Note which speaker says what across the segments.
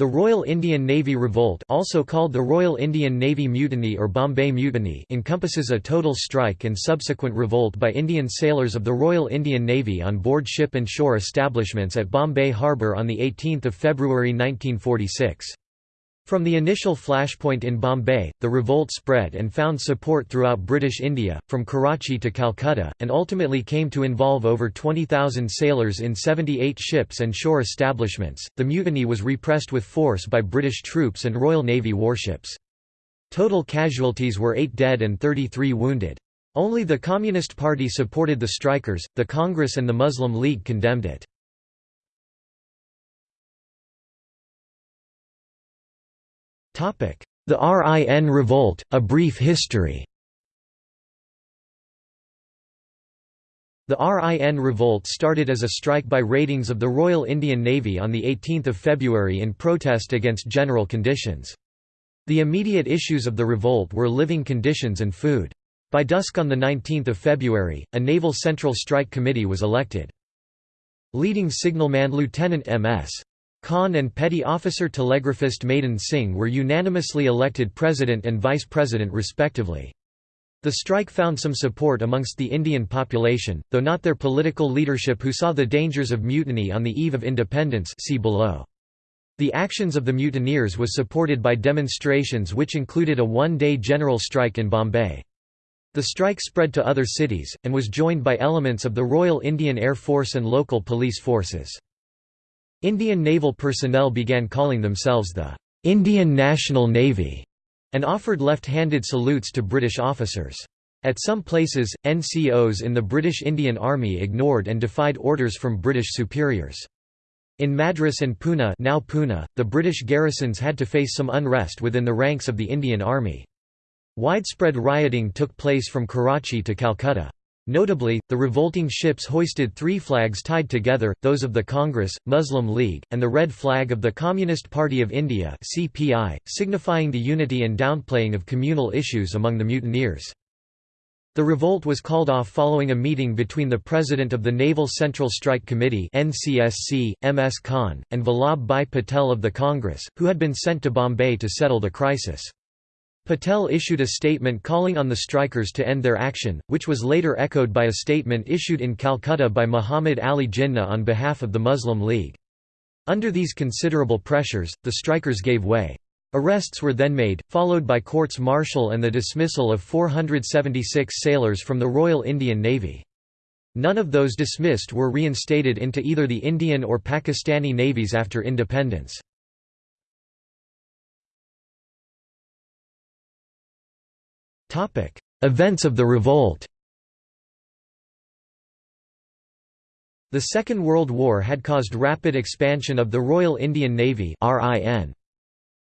Speaker 1: The Royal Indian Navy Revolt also called the Royal Indian Navy Mutiny or Bombay Mutiny encompasses a total strike and subsequent revolt by Indian sailors of the Royal Indian Navy on board ship and shore establishments at Bombay Harbour on 18 February 1946. From the initial flashpoint in Bombay, the revolt spread and found support throughout British India, from Karachi to Calcutta, and ultimately came to involve over 20,000 sailors in 78 ships and shore establishments. The mutiny was repressed with force by British troops and Royal Navy warships. Total casualties were 8 dead and 33 wounded. Only the Communist Party supported the strikers, the Congress and the Muslim League condemned it. The RIN Revolt, A Brief History The RIN Revolt started as a strike by ratings of the Royal Indian Navy on 18 February in protest against general conditions. The immediate issues of the revolt were living conditions and food. By dusk on 19 February, a Naval Central Strike Committee was elected. Leading signalman Lieutenant M.S. Khan and Petty Officer Telegraphist Madan Singh were unanimously elected President and Vice President respectively. The strike found some support amongst the Indian population, though not their political leadership who saw the dangers of mutiny on the eve of independence see below. The actions of the mutineers was supported by demonstrations which included a one-day general strike in Bombay. The strike spread to other cities, and was joined by elements of the Royal Indian Air Force and local police forces. Indian naval personnel began calling themselves the Indian National Navy and offered left-handed salutes to British officers. At some places, NCOs in the British Indian Army ignored and defied orders from British superiors. In Madras and Poona, now Pune the British garrisons had to face some unrest within the ranks of the Indian Army. Widespread rioting took place from Karachi to Calcutta. Notably, the revolting ships hoisted three flags tied together, those of the Congress, Muslim League, and the red flag of the Communist Party of India CPI, signifying the unity and downplaying of communal issues among the mutineers. The revolt was called off following a meeting between the president of the Naval Central Strike Committee NCSC, M. S. Khan, and Vallabhbhai Patel of the Congress, who had been sent to Bombay to settle the crisis. Patel issued a statement calling on the strikers to end their action, which was later echoed by a statement issued in Calcutta by Muhammad Ali Jinnah on behalf of the Muslim League. Under these considerable pressures, the strikers gave way. Arrests were then made, followed by courts-martial and the dismissal of 476 sailors from the Royal Indian Navy. None of those dismissed were reinstated into either the Indian or Pakistani navies after independence. Events of the revolt. The Second World War had caused rapid expansion of the Royal Indian Navy.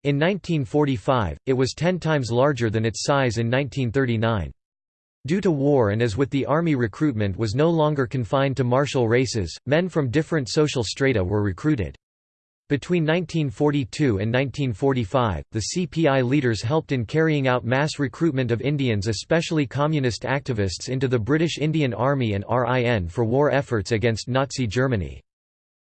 Speaker 1: In 1945, it was 10 times larger than its size in 1939. Due to war and as with the army recruitment was no longer confined to martial races, men from different social strata were recruited. Between 1942 and 1945, the CPI leaders helped in carrying out mass recruitment of Indians especially communist activists into the British Indian Army and RIN for war efforts against Nazi Germany.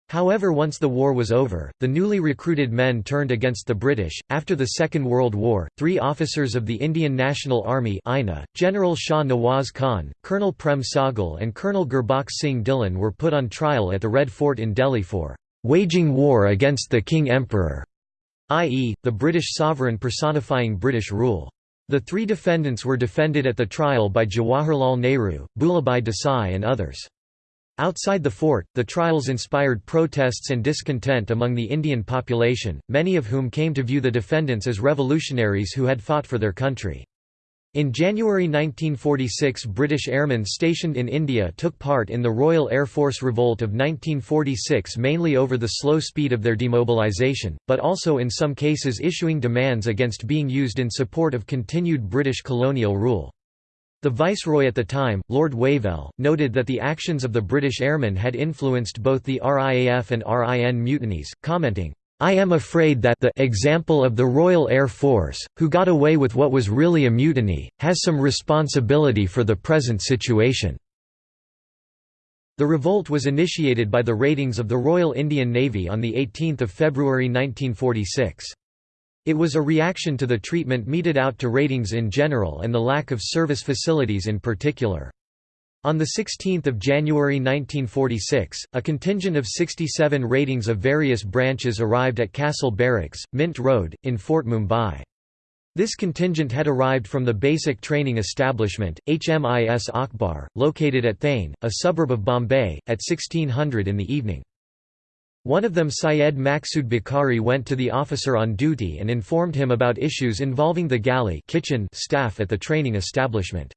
Speaker 1: However once the war was over, the newly recruited men turned against the British. After the Second World War, three officers of the Indian National Army INA, General Shah Nawaz Khan, Colonel Prem Sahgal and Colonel Gurbaksh Singh Dhillon were put on trial at the Red Fort in Delhi for waging war against the King Emperor, i.e., the British sovereign personifying British rule. The three defendants were defended at the trial by Jawaharlal Nehru, Bhulabhai Desai and others. Outside the fort, the trials inspired protests and discontent among the Indian population, many of whom came to view the defendants as revolutionaries who had fought for their country. In January 1946 British airmen stationed in India took part in the Royal Air Force Revolt of 1946 mainly over the slow speed of their demobilisation, but also in some cases issuing demands against being used in support of continued British colonial rule. The Viceroy at the time, Lord Wavell, noted that the actions of the British airmen had influenced both the RAF and RIN mutinies, commenting, I am afraid that the example of the Royal Air Force, who got away with what was really a mutiny, has some responsibility for the present situation. The revolt was initiated by the ratings of the Royal Indian Navy on 18 February 1946. It was a reaction to the treatment meted out to ratings in general and the lack of service facilities in particular. On 16 January 1946, a contingent of 67 ratings of various branches arrived at Castle Barracks, Mint Road, in Fort Mumbai. This contingent had arrived from the basic training establishment, HMIS Akbar, located at Thane, a suburb of Bombay, at 1600 in the evening. One of them Syed Maqsood Bukhari went to the officer on duty and informed him about issues involving the galley kitchen staff at the training establishment.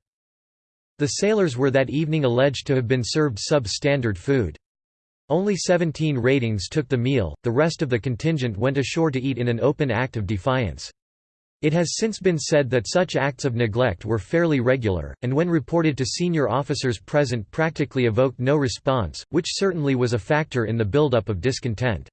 Speaker 1: The sailors were that evening alleged to have been served substandard food. Only 17 ratings took the meal, the rest of the contingent went ashore to eat in an open act of defiance. It has since been said that such acts of neglect were fairly regular, and when reported to senior officers present practically evoked no response, which certainly was a factor in the buildup of discontent.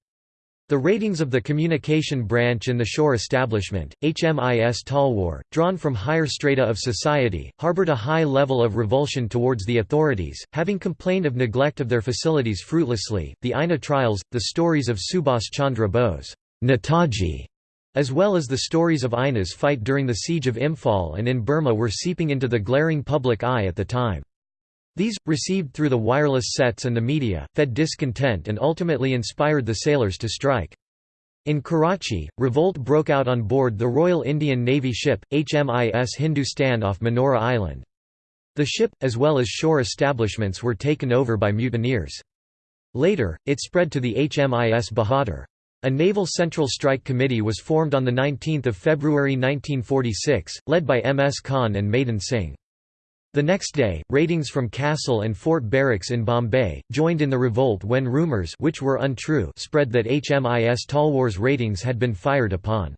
Speaker 1: The ratings of the communication branch in the shore establishment, HMIS Talwar, drawn from higher strata of society, harbored a high level of revulsion towards the authorities, having complained of neglect of their facilities fruitlessly. The INA trials, the stories of Subhas Chandra Bose, Netaji, as well as the stories of INA's fight during the siege of Imphal and in Burma were seeping into the glaring public eye at the time. These, received through the wireless sets and the media, fed discontent and ultimately inspired the sailors to strike. In Karachi, revolt broke out on board the Royal Indian Navy ship, HMIS Hindustan off Manora Island. The ship, as well as shore establishments were taken over by mutineers. Later, it spread to the HMIS Bahadur. A Naval Central Strike Committee was formed on 19 February 1946, led by M. S. Khan and Madan Singh. The next day, ratings from Castle and Fort Barracks in Bombay, joined in the revolt when rumours which were untrue spread that HMIS Talwar's ratings had been fired upon.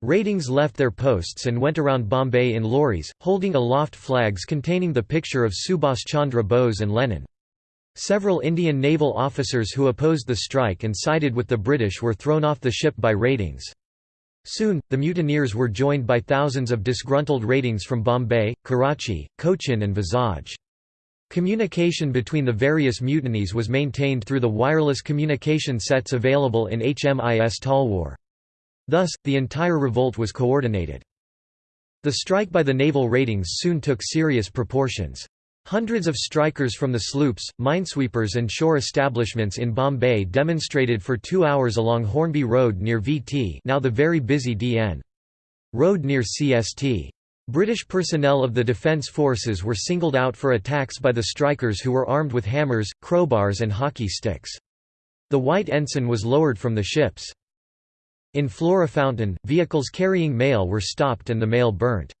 Speaker 1: Ratings left their posts and went around Bombay in lorries, holding aloft flags containing the picture of Subhas Chandra Bose and Lenin. Several Indian naval officers who opposed the strike and sided with the British were thrown off the ship by ratings. Soon, the mutineers were joined by thousands of disgruntled ratings from Bombay, Karachi, Cochin and Vizag. Communication between the various mutinies was maintained through the wireless communication sets available in HMIS Talwar. Thus, the entire revolt was coordinated. The strike by the naval ratings soon took serious proportions. Hundreds of strikers from the sloops, minesweepers and shore establishments in Bombay demonstrated for two hours along Hornby Road near VT now the very busy DN. Road near CST. British personnel of the Defence Forces were singled out for attacks by the strikers who were armed with hammers, crowbars and hockey sticks. The white ensign was lowered from the ships. In Flora Fountain, vehicles carrying mail were stopped and the mail burnt.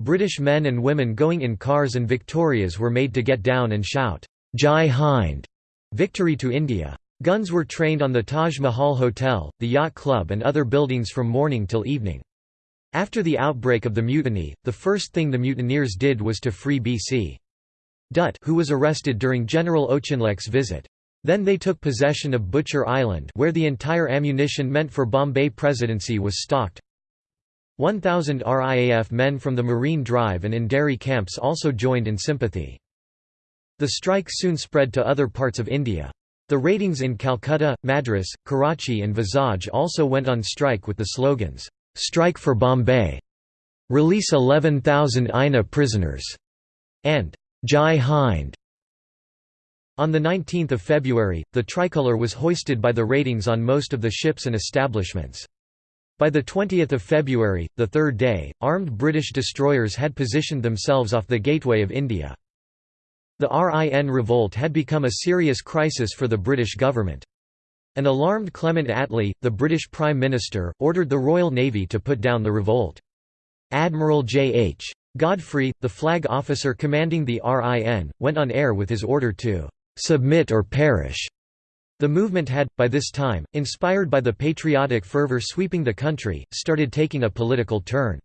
Speaker 1: British men and women going in cars and Victorias were made to get down and shout, Jai Hind, victory to India. Guns were trained on the Taj Mahal Hotel, the Yacht Club and other buildings from morning till evening. After the outbreak of the mutiny, the first thing the mutineers did was to free B.C. Dutt who was arrested during General Auchinleck's visit. Then they took possession of Butcher Island where the entire ammunition meant for Bombay Presidency was stocked, 1,000 RIAF men from the Marine Drive and Andheri camps also joined in sympathy. The strike soon spread to other parts of India. The ratings in Calcutta, Madras, Karachi and Vizag also went on strike with the slogans, "'Strike for Bombay'", "'Release 11,000 INA prisoners' and "'Jai Hind'". On 19 February, the tricolour was hoisted by the ratings on most of the ships and establishments. By 20 February, the third day, armed British destroyers had positioned themselves off the gateway of India. The RIN revolt had become a serious crisis for the British government. An alarmed Clement Attlee, the British Prime Minister, ordered the Royal Navy to put down the revolt. Admiral J. H. Godfrey, the flag officer commanding the RIN, went on air with his order to "'submit or perish' The movement had, by this time, inspired by the patriotic fervor sweeping the country, started taking a political turn.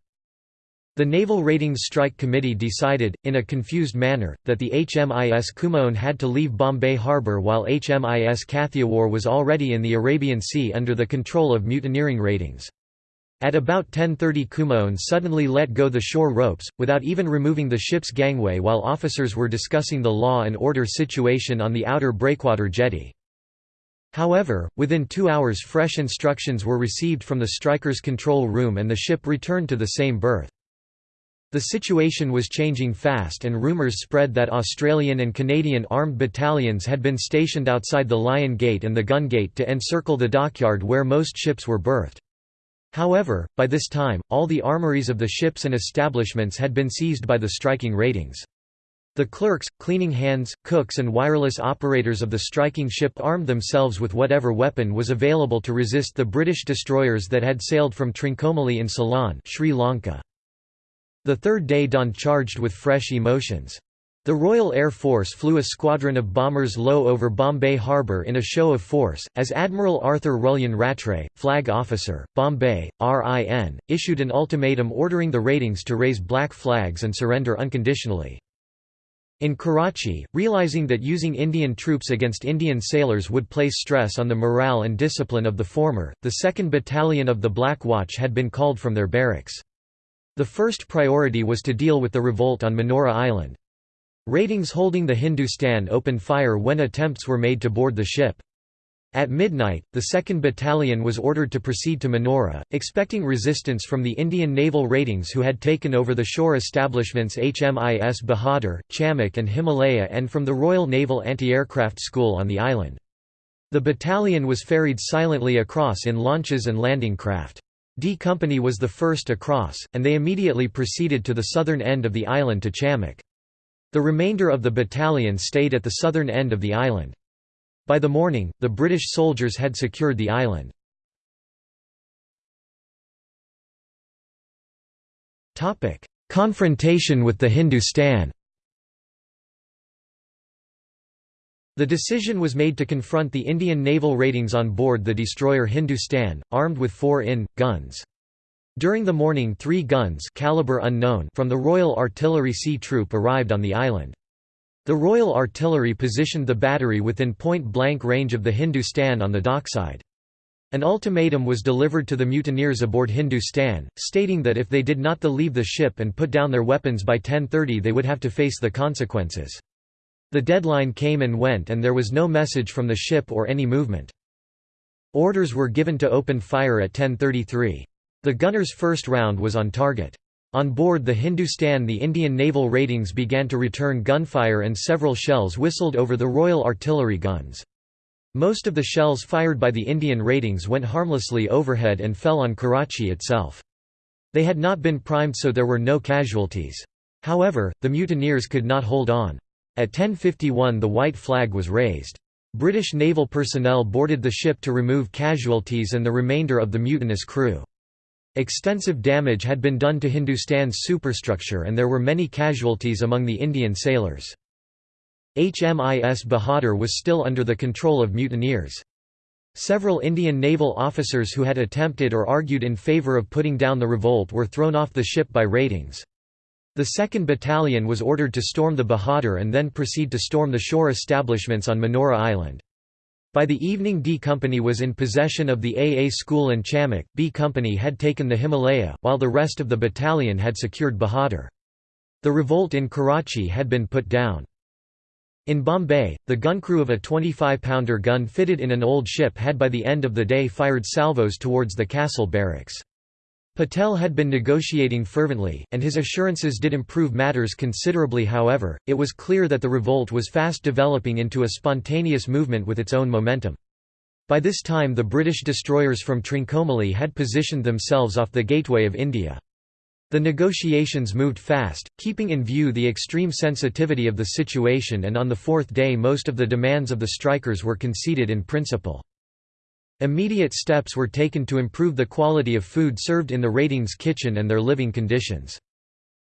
Speaker 1: The Naval Ratings Strike Committee decided, in a confused manner, that the HMIS Kumaon had to leave Bombay harbour while HMIS Kathiawar was already in the Arabian Sea under the control of mutineering ratings. At about 10.30 Kumaon suddenly let go the shore ropes, without even removing the ship's gangway while officers were discussing the law and order situation on the outer breakwater jetty. However, within two hours fresh instructions were received from the strikers' control room and the ship returned to the same berth. The situation was changing fast and rumours spread that Australian and Canadian armed battalions had been stationed outside the Lion Gate and the Gun Gate to encircle the dockyard where most ships were berthed. However, by this time, all the armories of the ships and establishments had been seized by the striking ratings. The clerks, cleaning hands, cooks and wireless operators of the striking ship armed themselves with whatever weapon was available to resist the British destroyers that had sailed from Trincomalee in Ceylon Sri Lanka. The third day dawned charged with fresh emotions. The Royal Air Force flew a squadron of bombers low over Bombay Harbour in a show of force, as Admiral Arthur Rullion Rattray, flag officer, Bombay, RIN, issued an ultimatum ordering the ratings to raise black flags and surrender unconditionally. In Karachi, realizing that using Indian troops against Indian sailors would place stress on the morale and discipline of the former, the 2nd Battalion of the Black Watch had been called from their barracks. The first priority was to deal with the revolt on Manora Island. Ratings holding the Hindustan opened fire when attempts were made to board the ship. At midnight, the 2nd Battalion was ordered to proceed to Manora, expecting resistance from the Indian naval ratings who had taken over the shore establishments HMIS Bahadur, Chamak and Himalaya and from the Royal Naval Anti-Aircraft School on the island. The battalion was ferried silently across in launches and landing craft. D Company was the first across, and they immediately proceeded to the southern end of the island to Chamak. The remainder of the battalion stayed at the southern end of the island. By the morning, the British soldiers had secured the island. Confrontation with the Hindustan The decision was made to confront the Indian naval ratings on board the destroyer Hindustan, armed with four in, guns. During the morning three guns caliber unknown from the Royal Artillery Sea Troop arrived on the island. The Royal Artillery positioned the battery within point-blank range of the Hindustan on the dockside. An ultimatum was delivered to the mutineers aboard Hindustan, stating that if they did not leave the ship and put down their weapons by 10.30 they would have to face the consequences. The deadline came and went and there was no message from the ship or any movement. Orders were given to open fire at 10.33. The gunner's first round was on target. On board the Hindustan the Indian naval ratings began to return gunfire and several shells whistled over the Royal Artillery guns. Most of the shells fired by the Indian ratings went harmlessly overhead and fell on Karachi itself. They had not been primed so there were no casualties. However, the mutineers could not hold on. At 10.51 the white flag was raised. British naval personnel boarded the ship to remove casualties and the remainder of the mutinous crew. Extensive damage had been done to Hindustan's superstructure and there were many casualties among the Indian sailors. HMIS Bahadur was still under the control of mutineers. Several Indian naval officers who had attempted or argued in favour of putting down the revolt were thrown off the ship by ratings. The 2nd Battalion was ordered to storm the Bahadur and then proceed to storm the shore establishments on Manora Island. By the evening D Company was in possession of the AA School and Chamak, B Company had taken the Himalaya, while the rest of the battalion had secured Bahadur. The revolt in Karachi had been put down. In Bombay, the gun crew of a 25-pounder gun fitted in an old ship had by the end of the day fired salvos towards the castle barracks. Patel had been negotiating fervently, and his assurances did improve matters considerably however, it was clear that the revolt was fast developing into a spontaneous movement with its own momentum. By this time the British destroyers from Trincomalee had positioned themselves off the gateway of India. The negotiations moved fast, keeping in view the extreme sensitivity of the situation and on the fourth day most of the demands of the strikers were conceded in principle. Immediate steps were taken to improve the quality of food served in the ratings kitchen and their living conditions.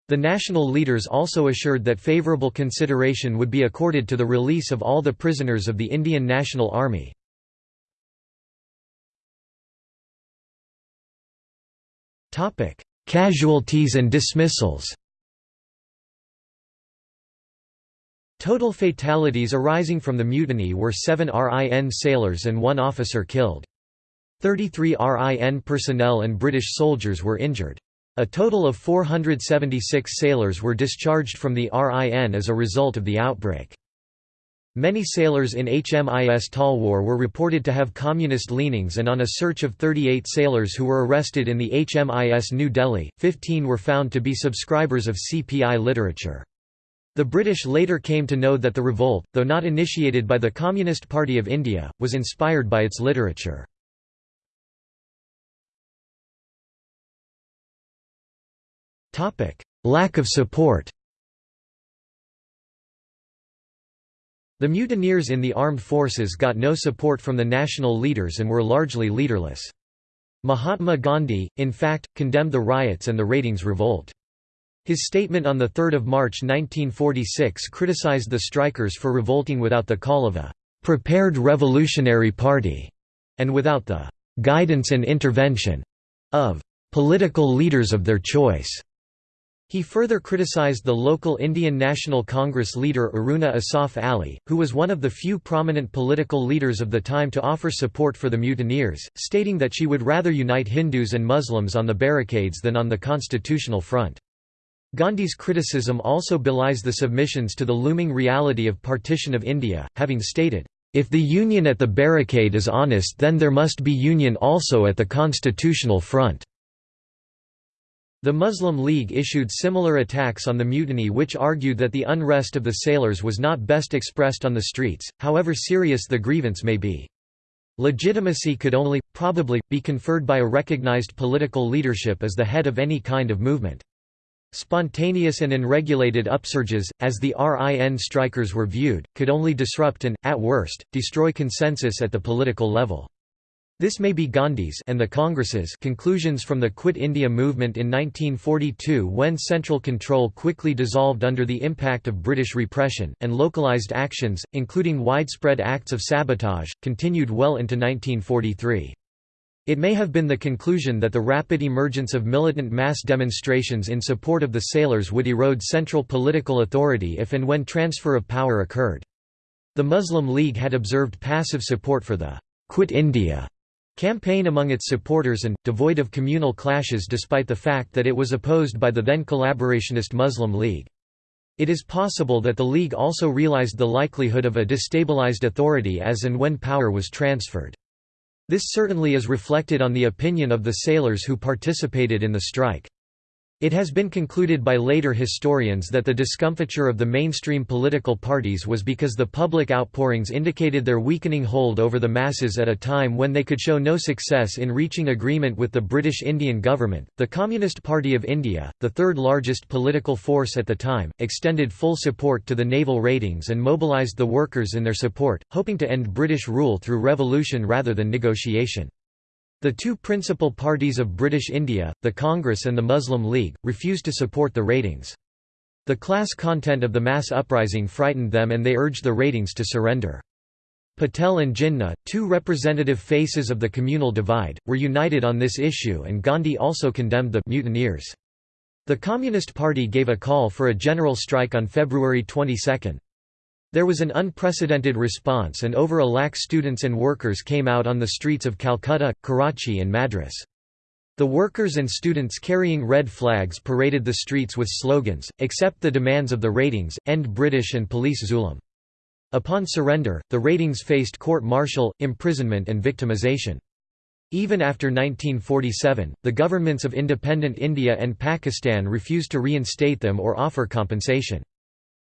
Speaker 1: The national leaders also assured that favourable consideration would be accorded to the release of all the prisoners of the Indian National Army. Casualties and dismissals Total fatalities arising from the mutiny were seven RIN sailors and one officer killed. 33 RIN personnel and British soldiers were injured. A total of 476 sailors were discharged from the RIN as a result of the outbreak. Many sailors in HMIS Talwar were reported to have communist leanings and on a search of 38 sailors who were arrested in the HMIS New Delhi, 15 were found to be subscribers of CPI literature. The British later came to know that the revolt, though not initiated by the Communist Party of India, was inspired by its literature. Lack of support The mutineers in the armed forces got no support from the national leaders and were largely leaderless. Mahatma Gandhi, in fact, condemned the riots and the ratings revolt. His statement on 3 March 1946 criticized the strikers for revolting without the call of a «prepared revolutionary party» and without the «guidance and intervention» of «political leaders of their choice». He further criticized the local Indian National Congress leader Aruna Asaf Ali, who was one of the few prominent political leaders of the time to offer support for the mutineers, stating that she would rather unite Hindus and Muslims on the barricades than on the constitutional front. Gandhi's criticism also belies the submissions to the looming reality of partition of India, having stated, "...if the union at the barricade is honest then there must be union also at the constitutional front." The Muslim League issued similar attacks on the mutiny which argued that the unrest of the sailors was not best expressed on the streets, however serious the grievance may be. Legitimacy could only, probably, be conferred by a recognized political leadership as the head of any kind of movement. Spontaneous and unregulated upsurges, as the RIN strikers were viewed, could only disrupt and, at worst, destroy consensus at the political level. This may be Gandhi's and the Congress's conclusions from the Quit India movement in 1942 when central control quickly dissolved under the impact of British repression, and localised actions, including widespread acts of sabotage, continued well into 1943. It may have been the conclusion that the rapid emergence of militant mass demonstrations in support of the sailors would erode central political authority if and when transfer of power occurred. The Muslim League had observed passive support for the «Quit India» campaign among its supporters and, devoid of communal clashes despite the fact that it was opposed by the then collaborationist Muslim League. It is possible that the League also realized the likelihood of a destabilized authority as and when power was transferred. This certainly is reflected on the opinion of the sailors who participated in the strike. It has been concluded by later historians that the discomfiture of the mainstream political parties was because the public outpourings indicated their weakening hold over the masses at a time when they could show no success in reaching agreement with the British Indian government. The Communist Party of India, the third largest political force at the time, extended full support to the naval ratings and mobilised the workers in their support, hoping to end British rule through revolution rather than negotiation. The two principal parties of British India, the Congress and the Muslim League, refused to support the ratings. The class content of the mass uprising frightened them and they urged the ratings to surrender. Patel and Jinnah, two representative faces of the communal divide, were united on this issue and Gandhi also condemned the mutineers. The Communist Party gave a call for a general strike on February 22. There was an unprecedented response and over a lakh students and workers came out on the streets of Calcutta, Karachi and Madras. The workers and students carrying red flags paraded the streets with slogans, accept the demands of the ratings, end British and police zulum. Upon surrender, the ratings faced court-martial, imprisonment and victimization. Even after 1947, the governments of independent India and Pakistan refused to reinstate them or offer compensation.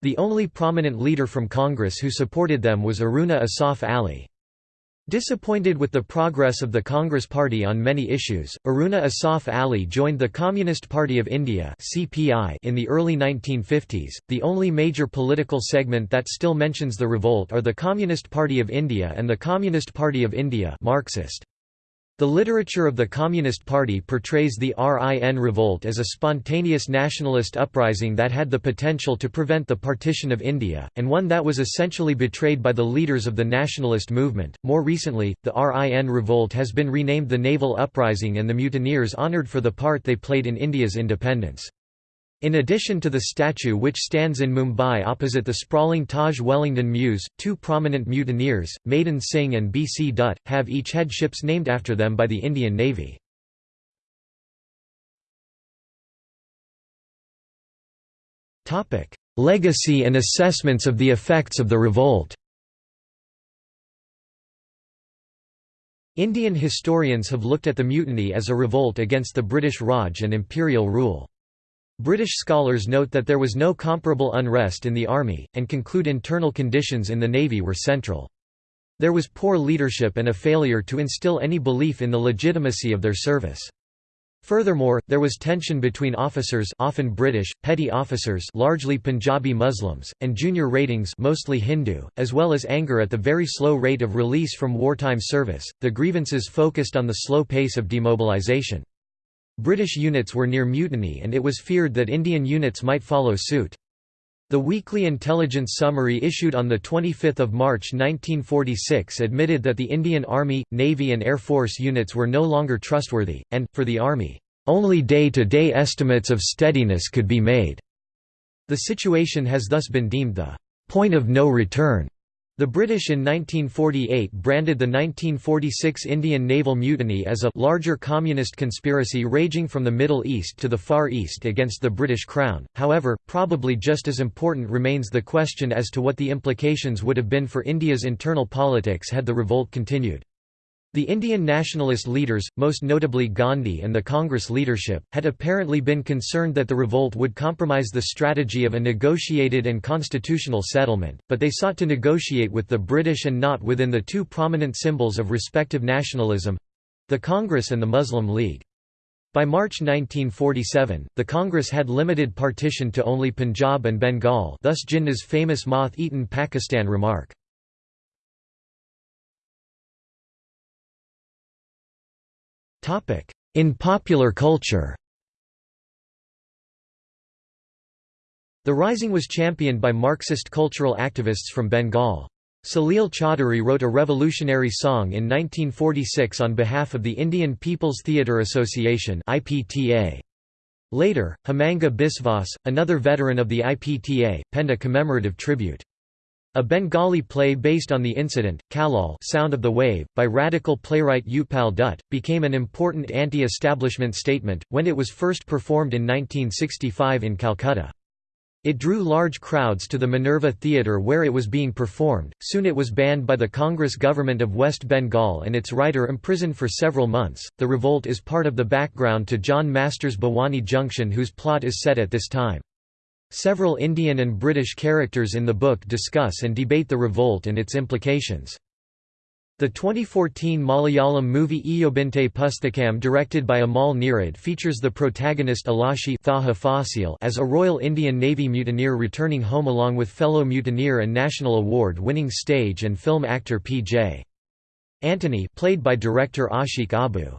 Speaker 1: The only prominent leader from Congress who supported them was Aruna Asaf Ali. Disappointed with the progress of the Congress Party on many issues, Aruna Asaf Ali joined the Communist Party of India in the early 1950s. The only major political segment that still mentions the revolt are the Communist Party of India and the Communist Party of India Marxist. The literature of the Communist Party portrays the RIN revolt as a spontaneous nationalist uprising that had the potential to prevent the partition of India, and one that was essentially betrayed by the leaders of the nationalist movement. More recently, the RIN revolt has been renamed the Naval Uprising and the mutineers honoured for the part they played in India's independence. In addition to the statue which stands in Mumbai opposite the sprawling Taj Wellington Mews, two prominent mutineers, Madan Singh and B. C. Dutt, have each had ships named after them by the Indian Navy. Legacy and assessments of the effects of the revolt Indian historians have looked at the mutiny as a revolt against the British Raj and imperial rule. British scholars note that there was no comparable unrest in the army, and conclude internal conditions in the navy were central. There was poor leadership and a failure to instill any belief in the legitimacy of their service. Furthermore, there was tension between officers often British, petty officers largely Punjabi Muslims, and junior ratings mostly Hindu, as well as anger at the very slow rate of release from wartime service. The grievances focused on the slow pace of demobilization. British units were near mutiny and it was feared that Indian units might follow suit. The weekly intelligence summary issued on 25 March 1946 admitted that the Indian Army, Navy and Air Force units were no longer trustworthy, and, for the Army, "...only day-to-day -day estimates of steadiness could be made." The situation has thus been deemed the "...point of no return." The British in 1948 branded the 1946 Indian naval mutiny as a larger communist conspiracy raging from the Middle East to the Far East against the British Crown. However, probably just as important remains the question as to what the implications would have been for India's internal politics had the revolt continued. The Indian nationalist leaders, most notably Gandhi and the Congress leadership, had apparently been concerned that the revolt would compromise the strategy of a negotiated and constitutional settlement, but they sought to negotiate with the British and not within the two prominent symbols of respective nationalism—the Congress and the Muslim League. By March 1947, the Congress had limited partition to only Punjab and Bengal thus Jinnah's famous moth-eaten Pakistan remark. In popular culture The Rising was championed by Marxist cultural activists from Bengal. Salil Chaudhuri wrote a revolutionary song in 1946 on behalf of the Indian People's Theatre Association Later, Hemanga Biswas, another veteran of the IPTA, penned a commemorative tribute. A Bengali play based on the incident, Kallol Sound of the Wave, by radical playwright Utpal Dutt, became an important anti-establishment statement, when it was first performed in 1965 in Calcutta. It drew large crowds to the Minerva Theatre where it was being performed. Soon it was banned by the Congress government of West Bengal and its writer imprisoned for several months. The revolt is part of the background to John Masters' Bhowani Junction, whose plot is set at this time. Several Indian and British characters in the book discuss and debate the revolt and its implications. The 2014 Malayalam movie Iyobinte Pusthakam directed by Amal Neerad features the protagonist Aloshy as a Royal Indian Navy mutineer returning home along with fellow mutineer and national award-winning stage and film actor P.J. Antony played by director Aashiq Abu.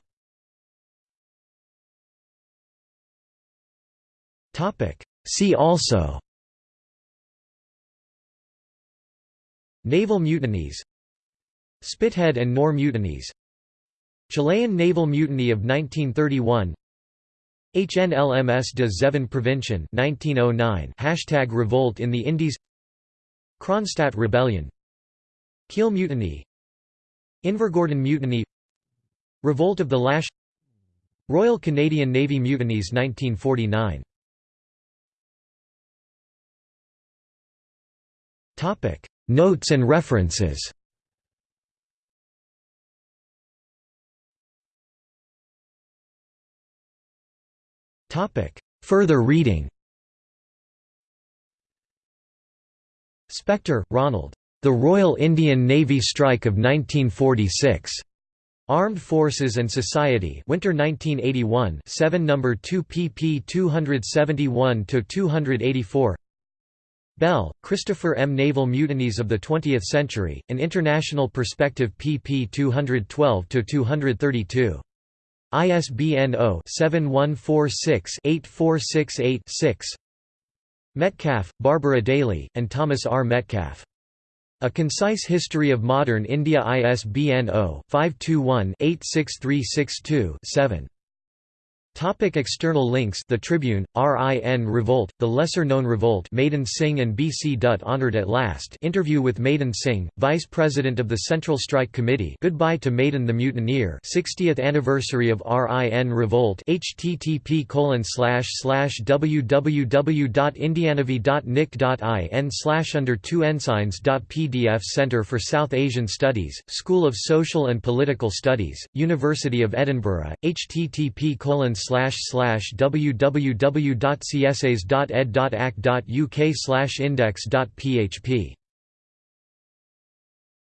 Speaker 1: See also Naval mutinies Spithead and Nore mutinies Chilean naval mutiny of 1931 HNLMS de Zeven Provinciën 1909 Hashtag revolt in the Indies Kronstadt Rebellion Kiel Mutiny Invergordon Mutiny Revolt of the Lash Royal Canadian Navy Mutinies 1949 Topic Notes and references Topic Further reading Spector, Ronald. The Royal Indian Navy Strike of 1946. Armed Forces and Society Winter 1981 7 No. 2 pp 271–284 Bell, Christopher M. Naval Mutinies of the Twentieth Century, An International Perspective pp 212–232. ISBN 0-7146-8468-6 Metcalf, Barbara Daly, and Thomas R. Metcalf. A Concise History of Modern India ISBN 0-521-86362-7. Topic external links. The Tribune, RIN Revolt, the lesser-known revolt Madan Singh and B.C. Dutt honored at last. Interview with Madan Singh, Vice President of the Central Strike Committee. Goodbye to Madan the Mutineer. 60th anniversary of RIN Revolt. http colon slash slash www.indiannavy.nic.in under two ensigns.pdf Centre for South Asian Studies, School of Social and Political Studies, University of Edinburgh, http www.csas.ed.ac.uk index.php